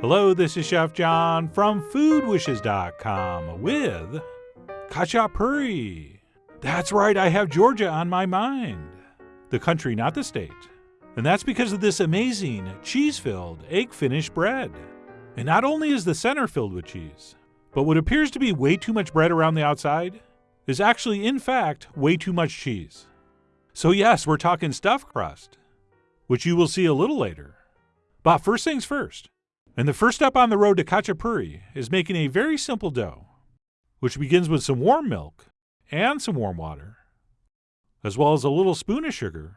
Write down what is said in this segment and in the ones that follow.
Hello, this is Chef John from foodwishes.com with Khachapuri. That's right, I have Georgia on my mind. The country, not the state. And that's because of this amazing cheese filled egg finished bread. And not only is the center filled with cheese, but what appears to be way too much bread around the outside is actually, in fact, way too much cheese. So, yes, we're talking stuffed crust, which you will see a little later. But first things first, and the first step on the road to khachapuri is making a very simple dough, which begins with some warm milk and some warm water, as well as a little spoon of sugar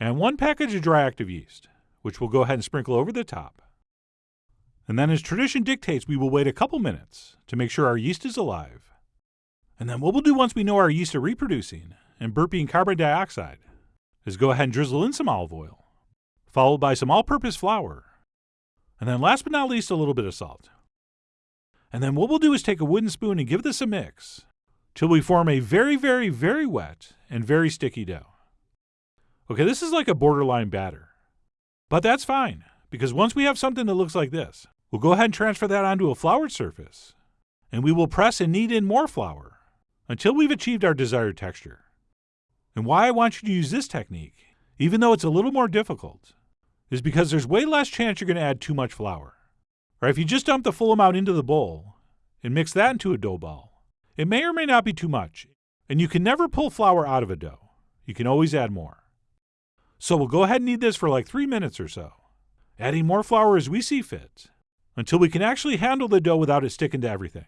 and one package of dry active yeast, which we'll go ahead and sprinkle over the top. And then, as tradition dictates, we will wait a couple minutes to make sure our yeast is alive. And then, what we'll do once we know our yeast are reproducing and burping carbon dioxide is go ahead and drizzle in some olive oil, followed by some all purpose flour and then last but not least, a little bit of salt. And then what we'll do is take a wooden spoon and give this a mix till we form a very, very, very wet and very sticky dough. Okay, this is like a borderline batter. But that's fine, because once we have something that looks like this, we'll go ahead and transfer that onto a floured surface, and we will press and knead in more flour until we've achieved our desired texture. And why I want you to use this technique, even though it's a little more difficult, is because there's way less chance you're going to add too much flour. Or if you just dump the full amount into the bowl and mix that into a dough ball, it may or may not be too much, and you can never pull flour out of a dough. You can always add more. So we'll go ahead and knead this for like three minutes or so, adding more flour as we see fit, until we can actually handle the dough without it sticking to everything.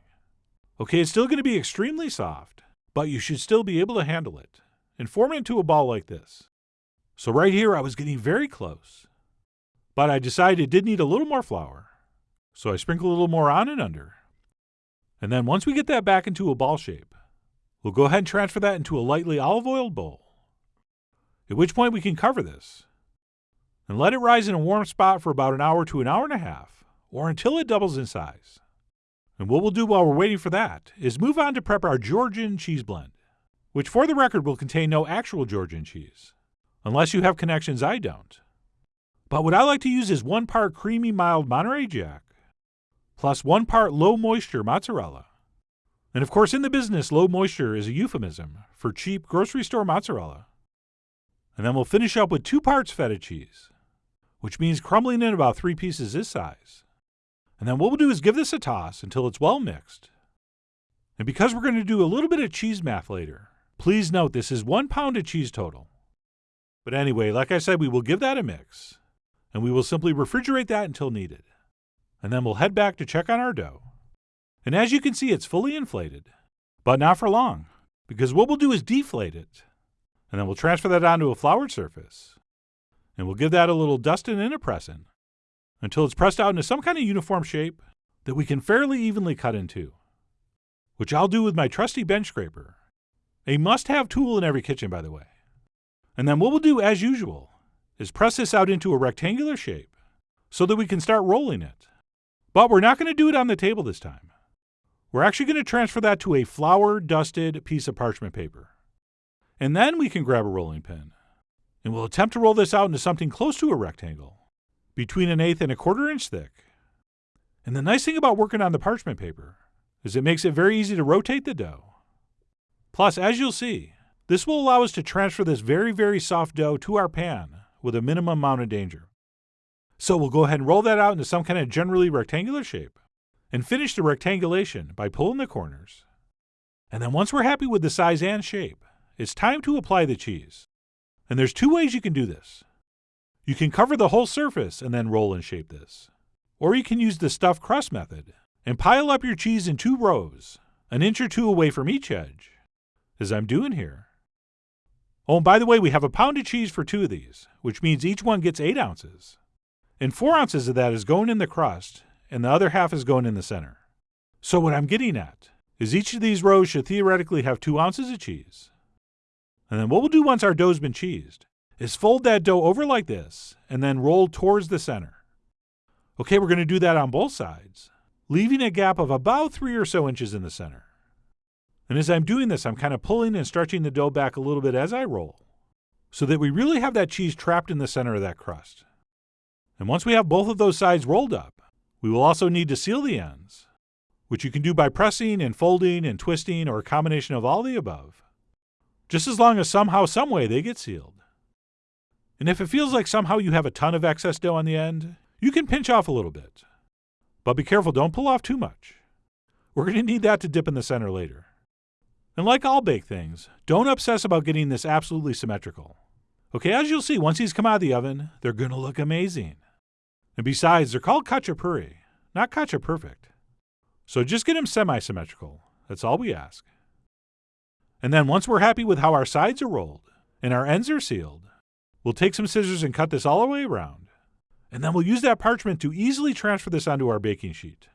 Okay, it's still going to be extremely soft, but you should still be able to handle it and form it into a ball like this. So right here, I was getting very close, but I decided it did need a little more flour, so I sprinkle a little more on and under. And then once we get that back into a ball shape, we'll go ahead and transfer that into a lightly olive oiled bowl. At which point we can cover this and let it rise in a warm spot for about an hour to an hour and a half, or until it doubles in size. And what we'll do while we're waiting for that is move on to prep our Georgian cheese blend, which for the record will contain no actual Georgian cheese, unless you have connections I don't. But what I like to use is one part creamy mild Monterey Jack, plus one part low moisture mozzarella. And of course, in the business, low moisture is a euphemism for cheap grocery store mozzarella. And then we'll finish up with two parts feta cheese, which means crumbling in about three pieces this size. And then what we'll do is give this a toss until it's well mixed. And because we're going to do a little bit of cheese math later, please note this is one pound of cheese total. But anyway, like I said, we will give that a mix and we will simply refrigerate that until needed. And then we'll head back to check on our dough. And as you can see, it's fully inflated, but not for long, because what we'll do is deflate it, and then we'll transfer that onto a floured surface, and we'll give that a little dusting and a pressing until it's pressed out into some kind of uniform shape that we can fairly evenly cut into, which I'll do with my trusty bench scraper, a must-have tool in every kitchen, by the way. And then what we'll do, as usual, is press this out into a rectangular shape so that we can start rolling it. But we're not going to do it on the table this time. We're actually going to transfer that to a flour dusted piece of parchment paper. And then we can grab a rolling pin. And we'll attempt to roll this out into something close to a rectangle, between an eighth and a quarter inch thick. And the nice thing about working on the parchment paper is it makes it very easy to rotate the dough. Plus, as you'll see, this will allow us to transfer this very, very soft dough to our pan with a minimum amount of danger. So we'll go ahead and roll that out into some kind of generally rectangular shape and finish the rectangulation by pulling the corners. And then once we're happy with the size and shape, it's time to apply the cheese. And there's two ways you can do this. You can cover the whole surface and then roll and shape this. Or you can use the stuffed crust method and pile up your cheese in two rows, an inch or two away from each edge, as I'm doing here. Oh, and by the way, we have a pound of cheese for two of these, which means each one gets eight ounces. And four ounces of that is going in the crust, and the other half is going in the center. So, what I'm getting at is each of these rows should theoretically have two ounces of cheese. And then what we'll do once our dough's been cheesed is fold that dough over like this and then roll towards the center. Okay, we're going to do that on both sides, leaving a gap of about three or so inches in the center. And as I'm doing this, I'm kind of pulling and stretching the dough back a little bit as I roll, so that we really have that cheese trapped in the center of that crust. And once we have both of those sides rolled up, We will also need to seal the ends, which you can do by pressing and folding and twisting or a combination of all the above, just as long as somehow, someway they get sealed. And if it feels like somehow you have a ton of excess dough on the end, you can pinch off a little bit. But be careful, don't pull off too much. We're going to need that to dip in the center later. And like all baked things, don't obsess about getting this absolutely symmetrical. Okay, as you'll see, once these come out of the oven, they're to look amazing. And besides, they're called khachapuri, not kacha perfect. So just get them semi-symmetrical. That's all we ask. And then once we're happy with how our sides are rolled and our ends are sealed, we'll take some scissors and cut this all the way around. And then we'll use that parchment to easily transfer this onto our baking sheet.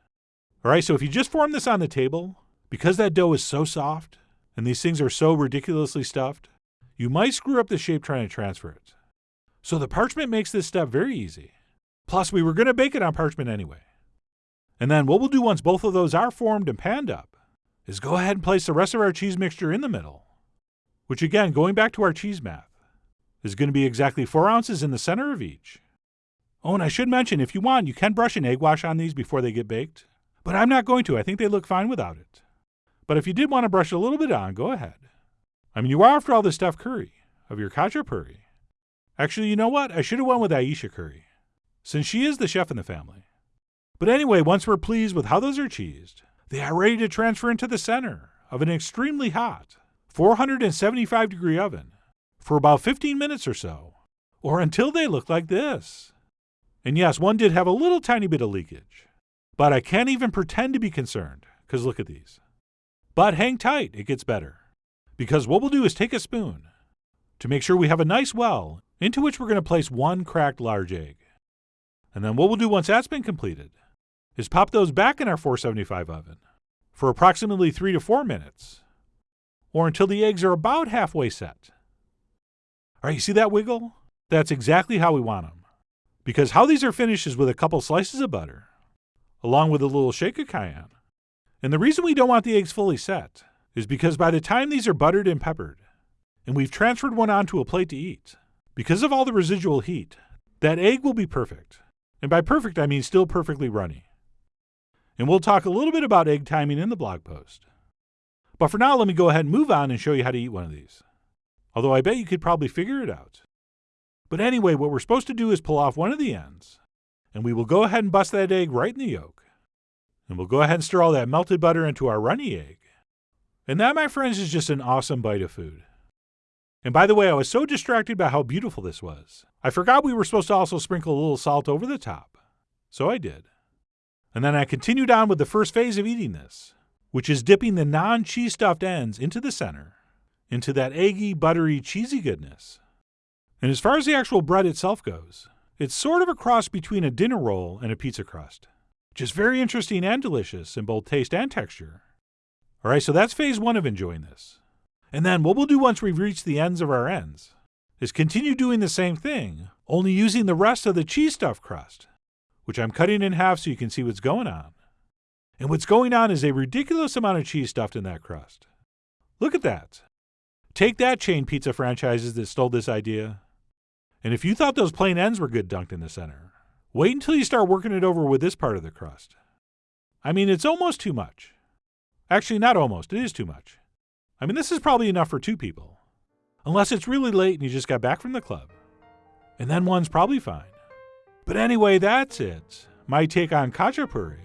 All right, so if you just form this on the table, because that dough is so soft and these things are so ridiculously stuffed, you might screw up the shape trying to transfer it. So the parchment makes this step very easy. Plus, we were going to bake it on parchment anyway. And then what we'll do once both of those are formed and panned up is go ahead and place the rest of our cheese mixture in the middle, which again, going back to our cheese math, is going to be exactly four ounces in the center of each. Oh, and I should mention, if you want, you can brush an egg wash on these before they get baked, but I'm not going to. I think they look fine without it. But if you did want to brush a little bit on, go ahead. I mean, you are after all the stuffed curry of your khachapuri. Actually, you know what? I should have went with Ayesha Curry, since she is the chef in the family. But anyway, once we're pleased with how those are cheesed, they are ready to transfer into the center of an extremely hot 475 degree oven for about 15 minutes or so, or until they look like this. And yes, one did have a little tiny bit of leakage, but I can't even pretend to be concerned, because look at these. But hang tight, it gets better. Because what we'll do is take a spoon to make sure we have a nice well into which we're going to place one cracked large egg. And then what we'll do once that's been completed is pop those back in our 475 oven for approximately 3 to 4 minutes, or until the eggs are about halfway set. All right, you see that wiggle? That's exactly how we want them. Because how these are finished is with a couple slices of butter, along with a little shake of cayenne. And the reason we don't want the eggs fully set is because by the time these are buttered and peppered, and we've transferred one onto a plate to eat, because of all the residual heat, that egg will be perfect. And by perfect, I mean still perfectly runny and we'll talk a little bit about egg timing in the blog post. But for now, let me go ahead and move on and show you how to eat one of these. Although I bet you could probably figure it out. But anyway, what we're supposed to do is pull off one of the ends, and we will go ahead and bust that egg right in the yolk. And we'll go ahead and stir all that melted butter into our runny egg. And that, my friends, is just an awesome bite of food. And by the way, I was so distracted by how beautiful this was, I forgot we were supposed to also sprinkle a little salt over the top. So I did. And then I continued on with the first phase of eating this, which is dipping the non cheese stuffed ends into the center, into that eggy, buttery, cheesy goodness. And as far as the actual bread itself goes, it's sort of a cross between a dinner roll and a pizza crust, which is very interesting and delicious in both taste and texture. All right, so that's phase one of enjoying this. And then what we'll do once we've reached the ends of our ends is continue doing the same thing, only using the rest of the cheese stuffed crust which I'm cutting in half so you can see what's going on. And what's going on is a ridiculous amount of cheese stuffed in that crust. Look at that. Take that, chain pizza franchises that stole this idea. And if you thought those plain ends were good dunked in the center, wait until you start working it over with this part of the crust. I mean, it's almost too much. Actually, not almost, it is too much. I mean, this is probably enough for two people. Unless it's really late and you just got back from the club. And then one's probably fine. But anyway, that's it. My take on khachapuri.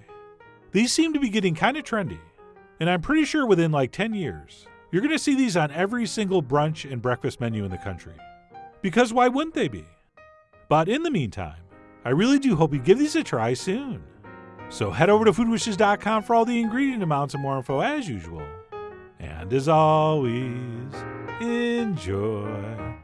These seem to be getting kind of trendy, and I'm pretty sure within like 10 years, you're going to see these on every single brunch and breakfast menu in the country. Because why wouldn't they be? But in the meantime, I really do hope you give these a try soon. So head over to foodwishes.com for all the ingredient amounts and more info as usual. And as always, enjoy.